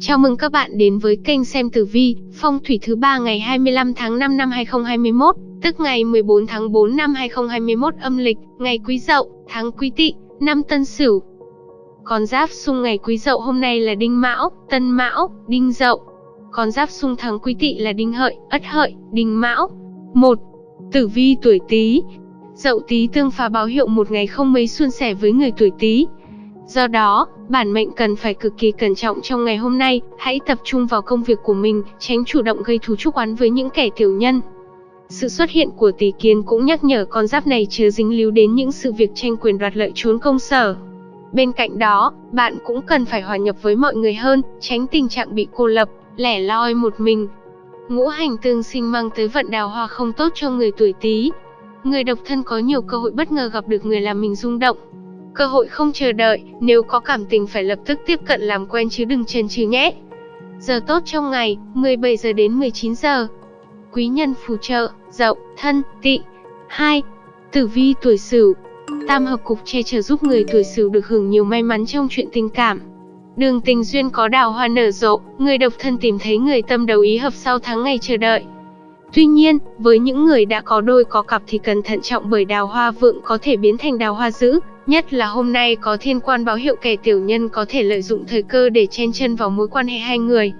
Chào mừng các bạn đến với kênh xem tử vi, phong thủy thứ ba ngày 25 tháng 5 năm 2021, tức ngày 14 tháng 4 năm 2021 âm lịch, ngày Quý Dậu, tháng Quý Tỵ, năm Tân Sửu. Con giáp xung ngày Quý Dậu hôm nay là Đinh Mão, Tân Mão, Đinh Dậu. Con giáp xung tháng Quý Tỵ là Đinh Hợi, Ất Hợi, Đinh Mão. 1. Tử vi tuổi Tý. Dậu Tý tương phá báo hiệu một ngày không mấy suôn sẻ với người tuổi Tý. Do đó, bản mệnh cần phải cực kỳ cẩn trọng trong ngày hôm nay, hãy tập trung vào công việc của mình, tránh chủ động gây thù chuốc oán với những kẻ tiểu nhân. Sự xuất hiện của tỷ kiến cũng nhắc nhở con giáp này chứa dính líu đến những sự việc tranh quyền đoạt lợi trốn công sở. Bên cạnh đó, bạn cũng cần phải hòa nhập với mọi người hơn, tránh tình trạng bị cô lập, lẻ loi một mình. Ngũ hành tương sinh mang tới vận đào hoa không tốt cho người tuổi Tý. Người độc thân có nhiều cơ hội bất ngờ gặp được người làm mình rung động, Cơ hội không chờ đợi, nếu có cảm tình phải lập tức tiếp cận làm quen chứ đừng chần chừ nhé. Giờ tốt trong ngày, 17 giờ đến 19 giờ. Quý nhân phù trợ, dậu, thân, tị. 2. Tử vi tuổi Sửu. Tam hợp cục che chở giúp người tuổi Sửu được hưởng nhiều may mắn trong chuyện tình cảm. Đường tình duyên có đào hoa nở rộ, người độc thân tìm thấy người tâm đầu ý hợp sau tháng ngày chờ đợi. Tuy nhiên, với những người đã có đôi có cặp thì cần thận trọng bởi đào hoa vượng có thể biến thành đào hoa dữ, nhất là hôm nay có thiên quan báo hiệu kẻ tiểu nhân có thể lợi dụng thời cơ để chen chân vào mối quan hệ hai người.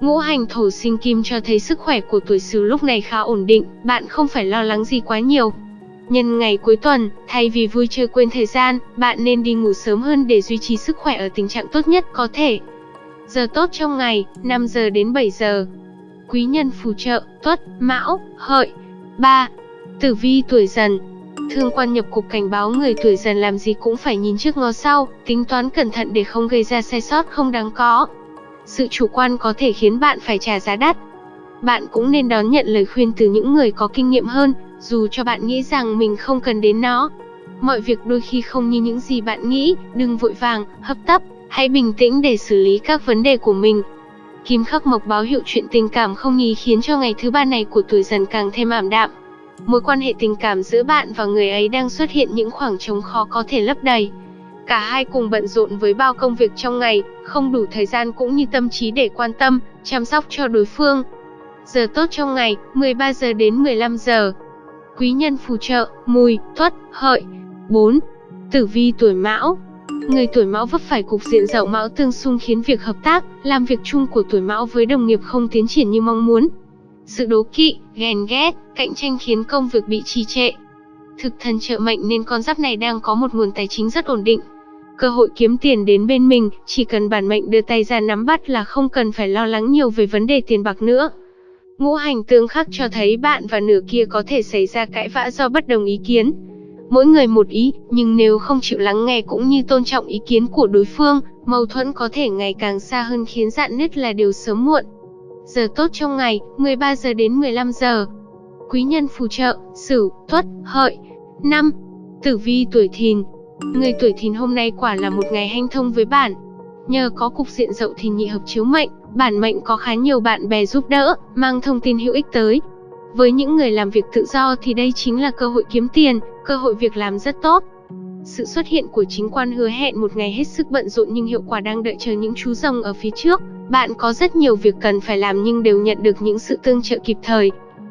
Ngũ hành thổ sinh kim cho thấy sức khỏe của tuổi Sửu lúc này khá ổn định, bạn không phải lo lắng gì quá nhiều. Nhân ngày cuối tuần, thay vì vui chơi quên thời gian, bạn nên đi ngủ sớm hơn để duy trì sức khỏe ở tình trạng tốt nhất có thể. Giờ tốt trong ngày, 5 giờ đến 7 giờ quý nhân phù trợ, tuất, mão, hợi. 3. Tử vi tuổi dần Thương quan nhập cục cảnh báo người tuổi dần làm gì cũng phải nhìn trước ngó sau, tính toán cẩn thận để không gây ra sai sót không đáng có. Sự chủ quan có thể khiến bạn phải trả giá đắt. Bạn cũng nên đón nhận lời khuyên từ những người có kinh nghiệm hơn, dù cho bạn nghĩ rằng mình không cần đến nó. Mọi việc đôi khi không như những gì bạn nghĩ, đừng vội vàng, hấp tấp, hãy bình tĩnh để xử lý các vấn đề của mình, Kim khắc mộc báo hiệu chuyện tình cảm không nhí khiến cho ngày thứ ba này của tuổi dần càng thêm ảm đạm. Mối quan hệ tình cảm giữa bạn và người ấy đang xuất hiện những khoảng trống khó có thể lấp đầy. Cả hai cùng bận rộn với bao công việc trong ngày, không đủ thời gian cũng như tâm trí để quan tâm, chăm sóc cho đối phương. Giờ tốt trong ngày, 13 giờ đến 15 giờ. Quý nhân phù trợ, mùi, tuất, hợi. 4. Tử vi tuổi mão, Người tuổi mão vấp phải cục diện dậu mão tương xung khiến việc hợp tác, làm việc chung của tuổi mão với đồng nghiệp không tiến triển như mong muốn. Sự đố kỵ, ghen ghét, cạnh tranh khiến công việc bị trì trệ. Thực thần trợ mệnh nên con giáp này đang có một nguồn tài chính rất ổn định. Cơ hội kiếm tiền đến bên mình, chỉ cần bản mệnh đưa tay ra nắm bắt là không cần phải lo lắng nhiều về vấn đề tiền bạc nữa. Ngũ hành tương khắc cho thấy bạn và nửa kia có thể xảy ra cãi vã do bất đồng ý kiến mỗi người một ý, nhưng nếu không chịu lắng nghe cũng như tôn trọng ý kiến của đối phương, mâu thuẫn có thể ngày càng xa hơn khiến dạn nứt là điều sớm muộn. Giờ tốt trong ngày, 13 giờ đến 15 giờ. Quý nhân phù trợ, Sửu, Tuất, Hợi. 5. Tử vi tuổi Thìn. Người tuổi Thìn hôm nay quả là một ngày hanh thông với bản. Nhờ có cục diện dậu Thìn nhị hợp chiếu mệnh, bản mệnh có khá nhiều bạn bè giúp đỡ, mang thông tin hữu ích tới, với những người làm việc tự do thì đây chính là cơ hội kiếm tiền, cơ hội việc làm rất tốt. Sự xuất hiện của chính quan hứa hẹn một ngày hết sức bận rộn nhưng hiệu quả đang đợi chờ những chú rồng ở phía trước. Bạn có rất nhiều việc cần phải làm nhưng đều nhận được những sự tương trợ kịp thời.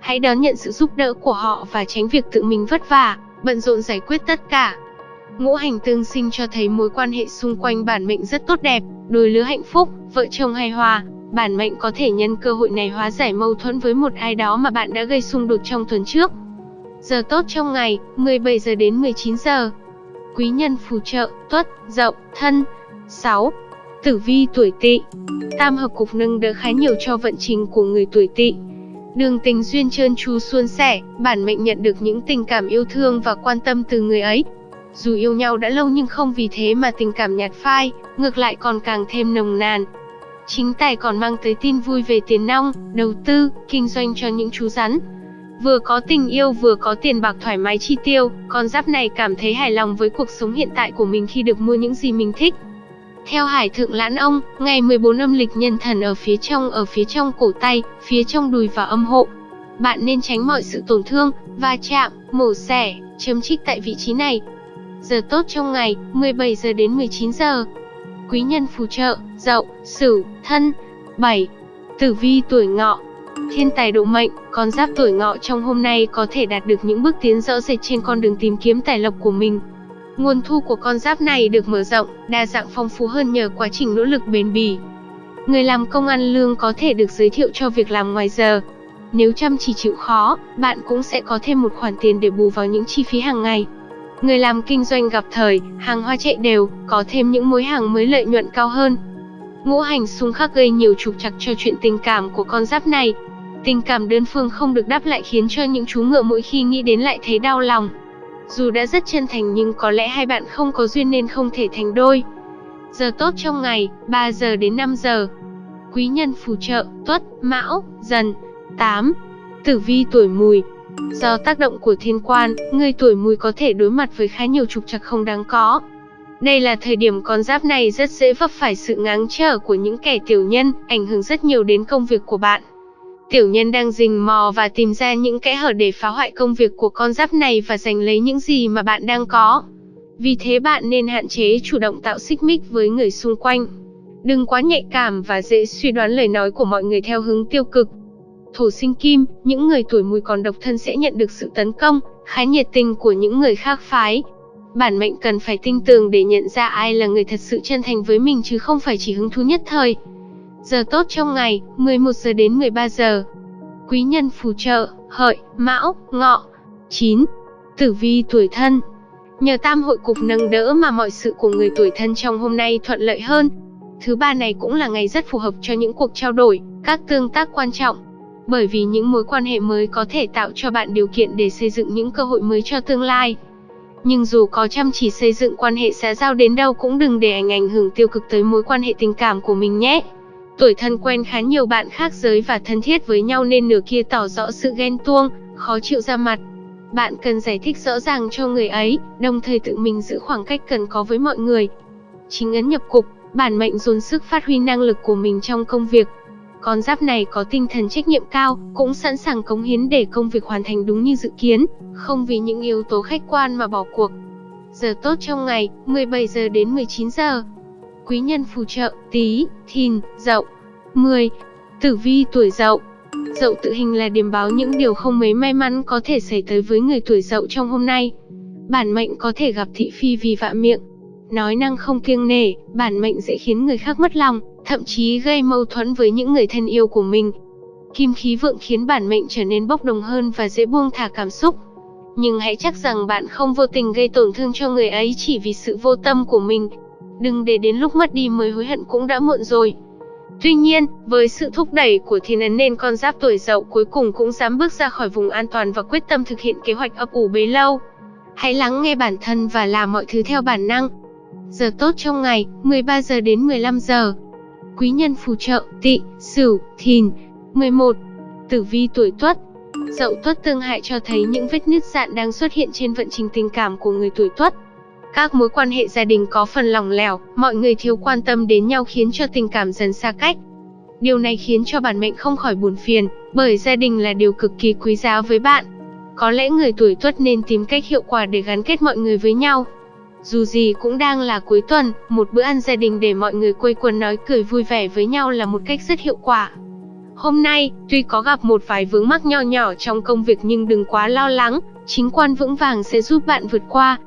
Hãy đón nhận sự giúp đỡ của họ và tránh việc tự mình vất vả, bận rộn giải quyết tất cả. Ngũ hành tương sinh cho thấy mối quan hệ xung quanh bản mệnh rất tốt đẹp, đôi lứa hạnh phúc, vợ chồng hài hòa, Bản mệnh có thể nhân cơ hội này hóa giải mâu thuẫn với một ai đó mà bạn đã gây xung đột trong tuần trước. Giờ tốt trong ngày, 17 giờ đến 19 giờ. Quý nhân phù trợ, tuất, dậu, thân. 6. Tử vi tuổi tỵ Tam hợp cục nâng đỡ khá nhiều cho vận trình của người tuổi tỵ. Đường tình duyên trơn tru suôn sẻ, bản mệnh nhận được những tình cảm yêu thương và quan tâm từ người ấy. Dù yêu nhau đã lâu nhưng không vì thế mà tình cảm nhạt phai, ngược lại còn càng thêm nồng nàn, Chính tài còn mang tới tin vui về tiền nong, đầu tư, kinh doanh cho những chú rắn. Vừa có tình yêu vừa có tiền bạc thoải mái chi tiêu, con giáp này cảm thấy hài lòng với cuộc sống hiện tại của mình khi được mua những gì mình thích. Theo Hải Thượng Lãn Ông, ngày 14 âm lịch nhân thần ở phía trong ở phía trong cổ tay, phía trong đùi và âm hộ. Bạn nên tránh mọi sự tổn thương, va chạm, mổ xẻ, chấm trích tại vị trí này. Giờ tốt trong ngày, 17 giờ đến 19 giờ. Quý nhân phù trợ, Dậu, Sửu, Thân. 7. Tử vi tuổi Ngọ. Thiên tài độ mệnh, con giáp tuổi Ngọ trong hôm nay có thể đạt được những bước tiến rõ rệt trên con đường tìm kiếm tài lộc của mình. Nguồn thu của con giáp này được mở rộng, đa dạng phong phú hơn nhờ quá trình nỗ lực bền bỉ. Người làm công ăn lương có thể được giới thiệu cho việc làm ngoài giờ. Nếu chăm chỉ chịu khó, bạn cũng sẽ có thêm một khoản tiền để bù vào những chi phí hàng ngày. Người làm kinh doanh gặp thời, hàng hoa chạy đều, có thêm những mối hàng mới lợi nhuận cao hơn. Ngũ hành xung khắc gây nhiều trục trặc cho chuyện tình cảm của con giáp này. Tình cảm đơn phương không được đáp lại khiến cho những chú ngựa mỗi khi nghĩ đến lại thấy đau lòng. Dù đã rất chân thành nhưng có lẽ hai bạn không có duyên nên không thể thành đôi. Giờ tốt trong ngày, 3 giờ đến 5 giờ. Quý nhân phù trợ, tuất, mão, dần. 8. Tử vi tuổi mùi, Do tác động của thiên quan, người tuổi mùi có thể đối mặt với khá nhiều trục trặc không đáng có. Đây là thời điểm con giáp này rất dễ vấp phải sự ngáng trở của những kẻ tiểu nhân, ảnh hưởng rất nhiều đến công việc của bạn. Tiểu nhân đang rình mò và tìm ra những kẽ hở để phá hoại công việc của con giáp này và giành lấy những gì mà bạn đang có. Vì thế bạn nên hạn chế chủ động tạo xích mích với người xung quanh. Đừng quá nhạy cảm và dễ suy đoán lời nói của mọi người theo hướng tiêu cực. Thổ sinh kim, những người tuổi mùi còn độc thân sẽ nhận được sự tấn công, khá nhiệt tình của những người khác phái. Bản mệnh cần phải tinh tường để nhận ra ai là người thật sự chân thành với mình chứ không phải chỉ hứng thú nhất thời. Giờ tốt trong ngày, 11 giờ đến 13 giờ. Quý nhân phù trợ, hợi, mão, ngọ. 9. Tử vi tuổi thân. Nhờ tam hội cục nâng đỡ mà mọi sự của người tuổi thân trong hôm nay thuận lợi hơn. Thứ ba này cũng là ngày rất phù hợp cho những cuộc trao đổi, các tương tác quan trọng bởi vì những mối quan hệ mới có thể tạo cho bạn điều kiện để xây dựng những cơ hội mới cho tương lai. Nhưng dù có chăm chỉ xây dựng quan hệ xã giao đến đâu cũng đừng để ảnh ảnh hưởng tiêu cực tới mối quan hệ tình cảm của mình nhé. Tuổi thân quen khá nhiều bạn khác giới và thân thiết với nhau nên nửa kia tỏ rõ sự ghen tuông, khó chịu ra mặt. Bạn cần giải thích rõ ràng cho người ấy, đồng thời tự mình giữ khoảng cách cần có với mọi người. Chính ấn nhập cục, bản mệnh dồn sức phát huy năng lực của mình trong công việc, con giáp này có tinh thần trách nhiệm cao, cũng sẵn sàng cống hiến để công việc hoàn thành đúng như dự kiến, không vì những yếu tố khách quan mà bỏ cuộc. Giờ tốt trong ngày, 17 giờ đến 19 giờ. Quý nhân phù trợ, tí, thìn, dậu. 10. Tử vi tuổi dậu. Dậu tự hình là điểm báo những điều không mấy may mắn có thể xảy tới với người tuổi dậu trong hôm nay. Bản mệnh có thể gặp thị phi vì vạ miệng. Nói năng không kiêng nể, bản mệnh dễ khiến người khác mất lòng, thậm chí gây mâu thuẫn với những người thân yêu của mình. Kim khí vượng khiến bản mệnh trở nên bốc đồng hơn và dễ buông thả cảm xúc. Nhưng hãy chắc rằng bạn không vô tình gây tổn thương cho người ấy chỉ vì sự vô tâm của mình. Đừng để đến lúc mất đi mới hối hận cũng đã muộn rồi. Tuy nhiên, với sự thúc đẩy của thiên ấn nên con giáp tuổi dậu cuối cùng cũng dám bước ra khỏi vùng an toàn và quyết tâm thực hiện kế hoạch ấp ủ bấy lâu. Hãy lắng nghe bản thân và làm mọi thứ theo bản năng. Giờ tốt trong ngày, 13 giờ đến 15 giờ quý nhân phù trợ, Tị, sửu, thìn. 11. Tử vi tuổi tuất Dậu tuất tương hại cho thấy những vết nứt dạn đang xuất hiện trên vận trình tình cảm của người tuổi tuất. Các mối quan hệ gia đình có phần lỏng lẻo, mọi người thiếu quan tâm đến nhau khiến cho tình cảm dần xa cách. Điều này khiến cho bản mệnh không khỏi buồn phiền, bởi gia đình là điều cực kỳ quý giá với bạn. Có lẽ người tuổi tuất nên tìm cách hiệu quả để gắn kết mọi người với nhau. Dù gì cũng đang là cuối tuần, một bữa ăn gia đình để mọi người quây quần nói cười vui vẻ với nhau là một cách rất hiệu quả. Hôm nay, tuy có gặp một vài vướng mắc nho nhỏ trong công việc nhưng đừng quá lo lắng, chính quan vững vàng sẽ giúp bạn vượt qua.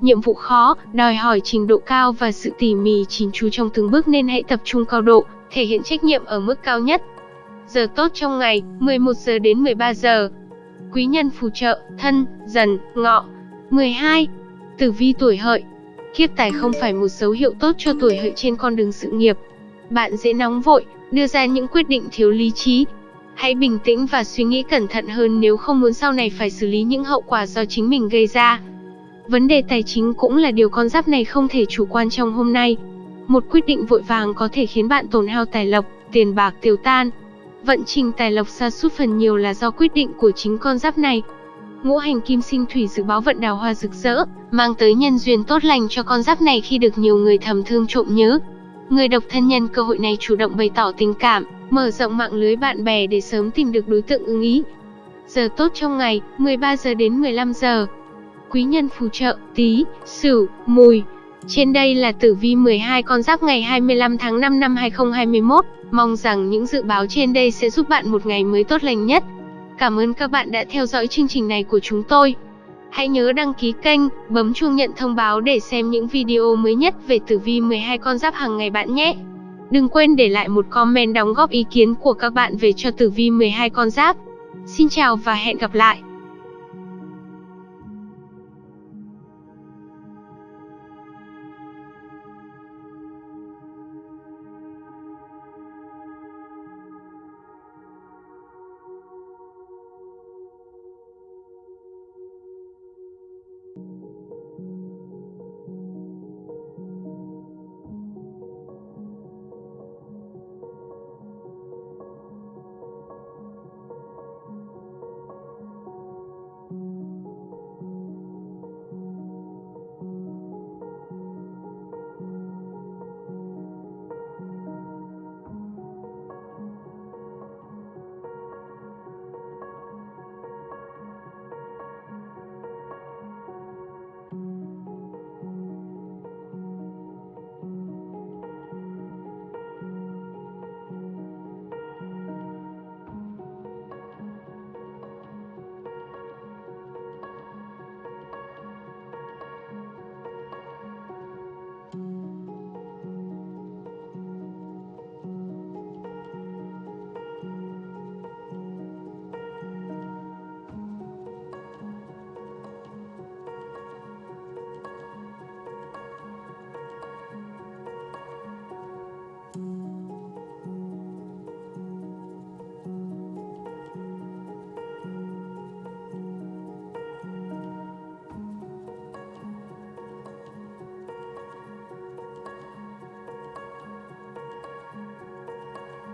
Nhiệm vụ khó, đòi hỏi trình độ cao và sự tỉ mỉ chín chú trong từng bước nên hãy tập trung cao độ, thể hiện trách nhiệm ở mức cao nhất. Giờ tốt trong ngày, 11 giờ đến 13 giờ. Quý nhân phù trợ, thân, dần, ngọ. 12. Tử vi tuổi hợi Kiếp tài không phải một dấu hiệu tốt cho tuổi hợi trên con đường sự nghiệp. Bạn dễ nóng vội, đưa ra những quyết định thiếu lý trí. Hãy bình tĩnh và suy nghĩ cẩn thận hơn nếu không muốn sau này phải xử lý những hậu quả do chính mình gây ra. Vấn đề tài chính cũng là điều con giáp này không thể chủ quan trong hôm nay. Một quyết định vội vàng có thể khiến bạn tổn hao tài lộc, tiền bạc tiêu tan. Vận trình tài lộc xa sút phần nhiều là do quyết định của chính con giáp này. Ngũ hành kim sinh thủy dự báo vận đào hoa rực rỡ, mang tới nhân duyên tốt lành cho con giáp này khi được nhiều người thầm thương trộm nhớ. Người độc thân nhân cơ hội này chủ động bày tỏ tình cảm, mở rộng mạng lưới bạn bè để sớm tìm được đối tượng ưng ý. Giờ tốt trong ngày, 13 giờ đến 15 giờ. Quý nhân phù trợ, tí, sửu, mùi. Trên đây là tử vi 12 con giáp ngày 25 tháng 5 năm 2021. Mong rằng những dự báo trên đây sẽ giúp bạn một ngày mới tốt lành nhất. Cảm ơn các bạn đã theo dõi chương trình này của chúng tôi. Hãy nhớ đăng ký kênh, bấm chuông nhận thông báo để xem những video mới nhất về tử vi 12 con giáp hàng ngày bạn nhé. Đừng quên để lại một comment đóng góp ý kiến của các bạn về cho tử vi 12 con giáp. Xin chào và hẹn gặp lại.